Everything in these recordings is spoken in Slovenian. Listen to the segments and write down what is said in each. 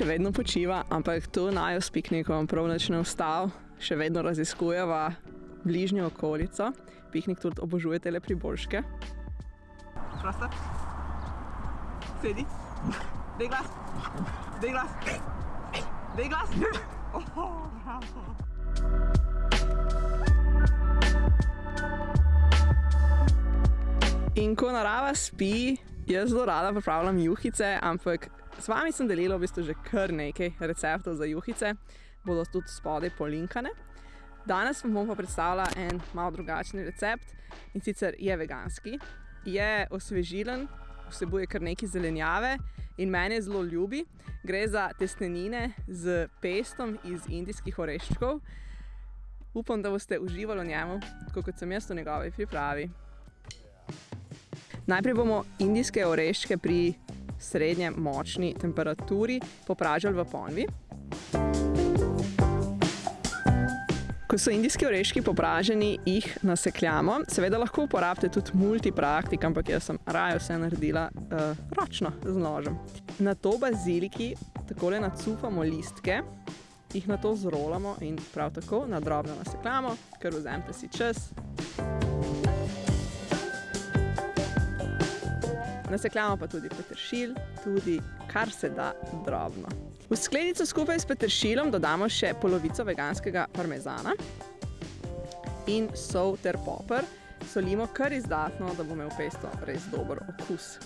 še vedno počiva, ampak tu najo s piknikom prav nič ne vstal. Še vedno raziskujeva bližnjo okolico. Piknik tudi obožujete le priboljške. Prosta. Sedi. Dej glas. Dej glas. Dej glas. Oh, bravo. In ko narava spi, jaz zelo rada pripravljam juhice, ampak s vami sem delila v bistvu že kar nekaj receptov za juhice, bodo tudi spodaj polinkane. Danes vam bom pa predstavila en malo drugačen recept in sicer je veganski, je osvežilen, vsebuje kar nekaj zelenjave in meni zelo ljubi. Gre za testenine z pestom iz indijskih oreščkov. Upam, da boste uživali v njemu, tako kot sem jaz v njegovi pripravi. Najprej bomo indijske oreščke pri srednje močni temperaturi popražili v ponvi. Ko so indijski oreščki popraženi, jih nasekljamo. Seveda lahko uporabite tudi multipraktik, ampak jaz sem raje vse naredila uh, ročno z nožem. Na to baziliki takole nacufamo listke, jih nato zrolamo in prav tako na drobno nasekljamo, ker vzemite si čas. Nasekljamo pa tudi peteršilj, tudi kar se da drobno. V skledico skupaj s peteršilom dodamo še polovico veganskega parmezana in sol ter poper. Solimo kar izdatno, da bo imel pesto res dober okus.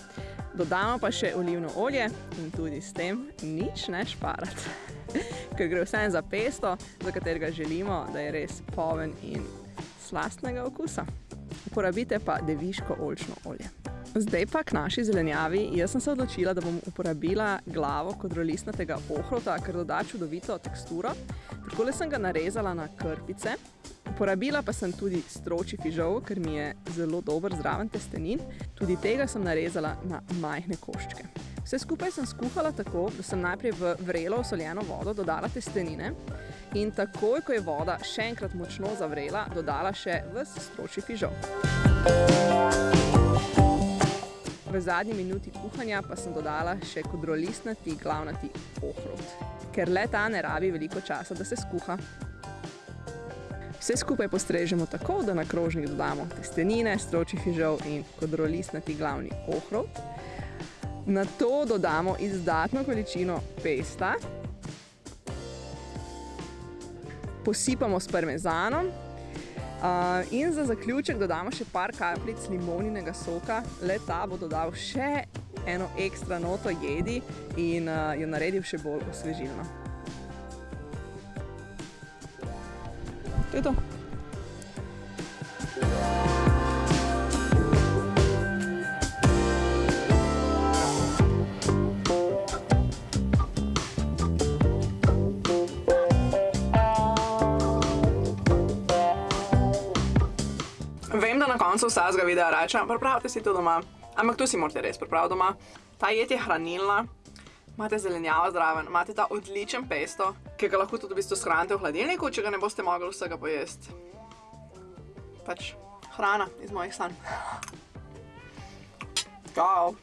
Dodamo pa še olivno olje in tudi s tem nič ne šparati. Ker gre vsem za pesto, za katerega želimo, da je res poven in slastnega okusa. Uporabite pa deviško oljčno olje. Zdaj pa k naši zelenjavi. Jaz sem se odločila, da bom uporabila glavo kodrolistnatega ohrota, ker doda čudovito teksturo. Takole sem ga narezala na krpice. Uporabila pa sem tudi stroči fižol, ker mi je zelo dober zraven testenin. Tudi tega sem narezala na majhne koščke. Vse skupaj sem skuhala tako, da sem najprej v vrelo osoljeno vodo dodala testenine in takoj, ko je voda še enkrat močno zavrela, dodala še ves stroči fižol. V zadnji minuti kuhanja pa sem dodala še kodrolistnati glavnati ohrot, ker le ta ne rabi veliko časa, da se skuha. Vse skupaj postrežemo tako, da na krožnik dodamo testenine, stroči fižol in kodrolistnati glavni ohrot. Na to dodamo izdatno količino pesta. Posipamo s parmezanom in za zaključek dodamo še par kapljic limoninega soka. Le ta bo dodal še eno ekstra noto jedi in jo naredil še bolj osvežilno. To je to. Na koncu vsakega videa rečem, pripravite si to doma, ampak to si morate res pripraviti doma. Ta jed je hranilna, imate zelenjavo zraven, imate ta odličen pesto, ki ga lahko tudi v bistvu shranite v hladilniku, če ga ne boste mogli vsega pojesti. Pač hrana iz mojih sanj. Čau!